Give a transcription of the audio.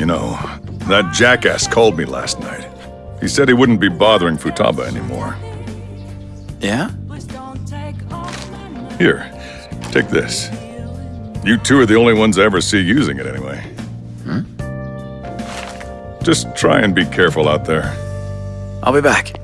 You know, that jackass called me last night. He said he wouldn't be bothering Futaba anymore. Yeah? Here, take this. You two are the only ones I ever see using it anyway. Hmm? Just try and be careful out there. I'll be back.